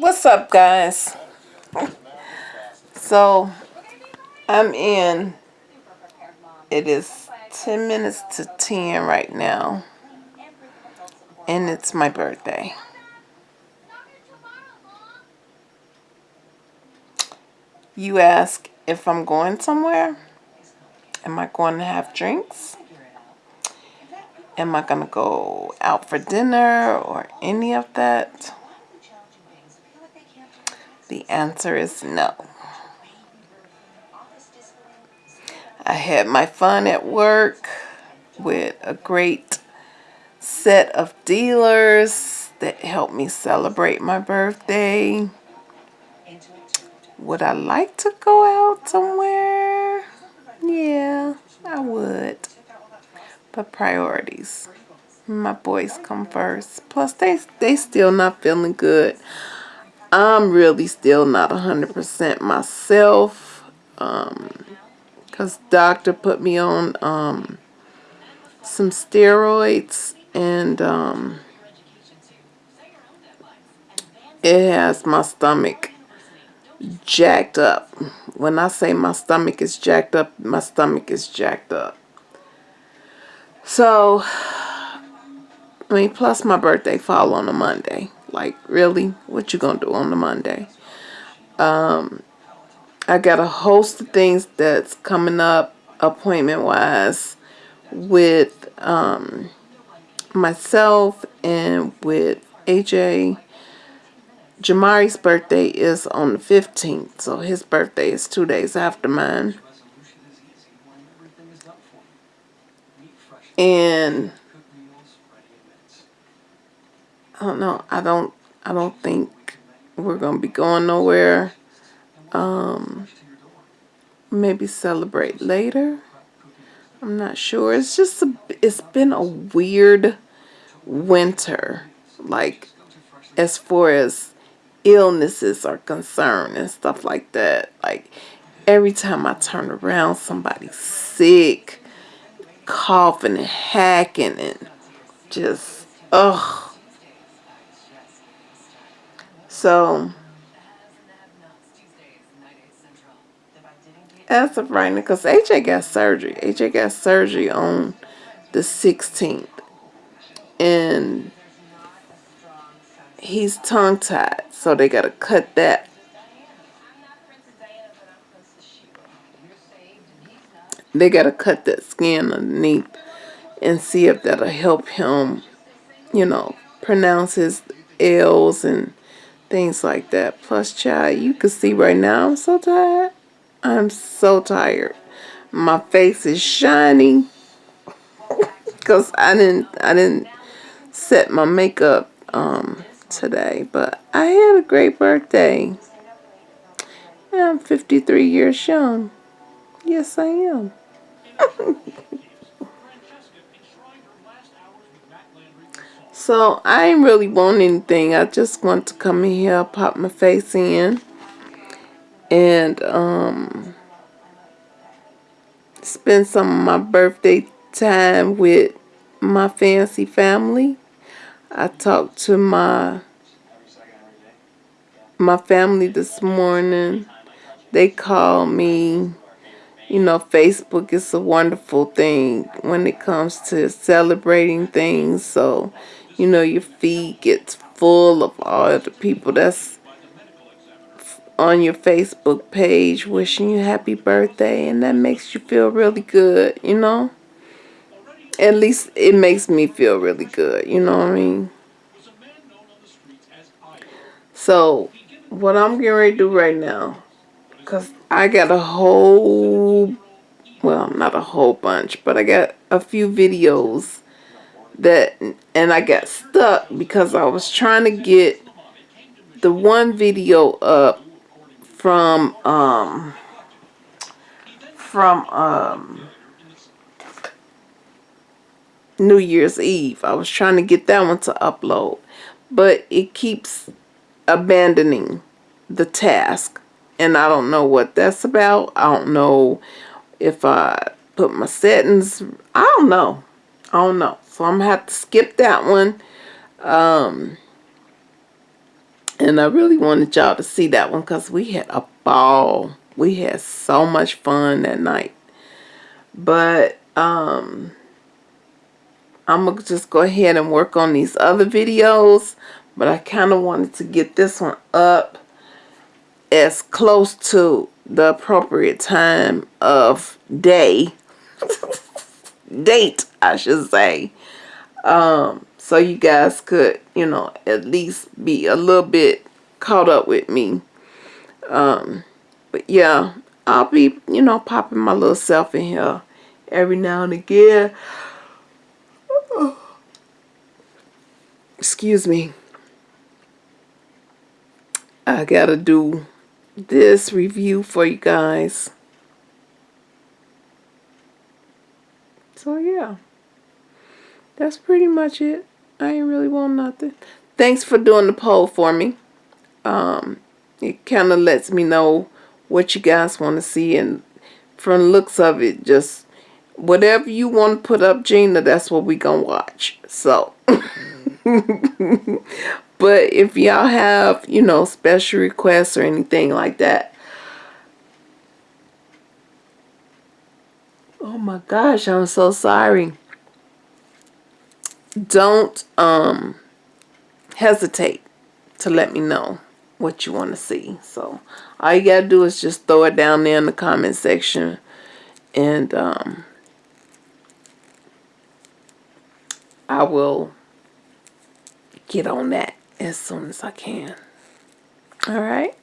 What's up, guys? So, I'm in. It is 10 minutes to 10 right now. And it's my birthday. You ask if I'm going somewhere? Am I going to have drinks? Am I going to go out for dinner or any of that? The answer is no. I had my fun at work with a great set of dealers that helped me celebrate my birthday. Would I like to go out somewhere? Yeah, I would. But priorities. My boys come first. Plus, they, they still not feeling good. I'm really still not 100% myself. Um, Cause doctor put me on um, some steroids and um, it has my stomach jacked up. When I say my stomach is jacked up, my stomach is jacked up. So, I mean, plus my birthday fall on a Monday. Like, really? What you gonna do on the Monday? Um, I got a host of things that's coming up appointment wise with um, myself and with AJ. Jamari's birthday is on the 15th, so his birthday is two days after mine. And I don't know. I don't. I don't think we're gonna be going nowhere um, maybe celebrate later. I'm not sure. It's just a, it's been a weird winter, like as far as illnesses are concerned and stuff like that. Like every time I turn around, somebody's sick, coughing and hacking and just ugh. So as of right now, because AJ got surgery. AJ got surgery on the 16th. And he's tongue tied. So they got to cut that. They got to cut that skin underneath and see if that'll help him, you know, pronounce his L's and things like that. Plus, child, you can see right now I'm so tired. I'm so tired. My face is shiny because I didn't I didn't set my makeup um, today, but I had a great birthday. I'm 53 years young. Yes, I am. so I ain't really want anything. I just want to come in here, pop my face in and um, spend some of my birthday time with my fancy family. I talked to my my family this morning. They called me. You know, Facebook is a wonderful thing when it comes to celebrating things. So, you know, your feed gets full of all the people that's on your Facebook page wishing you happy birthday and that makes you feel really good, you know? At least it makes me feel really good, you know what I mean? So, what I'm getting ready to do right now, because I got a whole, well, not a whole bunch, but I got a few videos that, and I got stuck because I was trying to get the one video up from um from um New Year's Eve. I was trying to get that one to upload, but it keeps abandoning the task. And I don't know what that's about. I don't know if I put my settings. I don't know. I don't know. So I'm going to have to skip that one. Um, And I really wanted y'all to see that one because we had a ball. We had so much fun that night. But um, I'm going to just go ahead and work on these other videos. But I kind of wanted to get this one up as close to the appropriate time of day. Date, I should say. Um, so you guys could, you know, at least be a little bit caught up with me. Um, but yeah, I'll be, you know, popping my little self in here every now and again. Excuse me. I gotta do this review for you guys. So yeah, that's pretty much it. I ain't really want nothing. Thanks for doing the poll for me. Um, it kind of lets me know what you guys want to see and from the looks of it, just whatever you want to put up, Gina, that's what we gonna watch. So, but if y'all have, you know, special requests or anything like that, oh my gosh, I'm so sorry. Don't um hesitate to let me know what you want to see. So all you got to do is just throw it down there in the comment section and um, I will get on that as soon as I can. All right.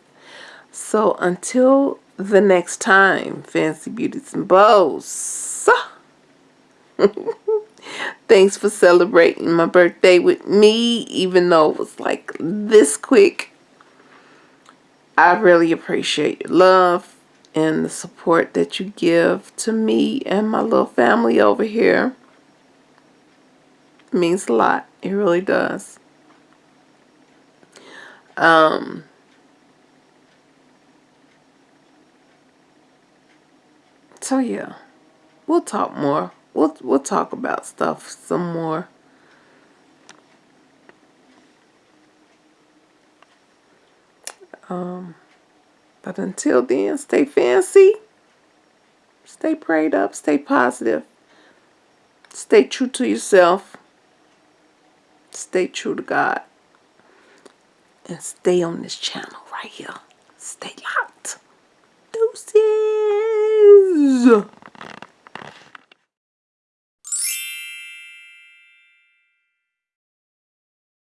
So until the next time, Fancy Beauties and Bows. Thanks for celebrating my birthday with me, even though it was like this quick. I really appreciate your love and the support that you give to me and my little family over here. It means a lot. It really does. Um, so yeah, we'll talk more we'll we'll talk about stuff some more. Um, but until then, stay fancy, stay prayed up, stay positive, stay true to yourself, stay true to God, and stay on this channel right here. Stay locked. Deuces.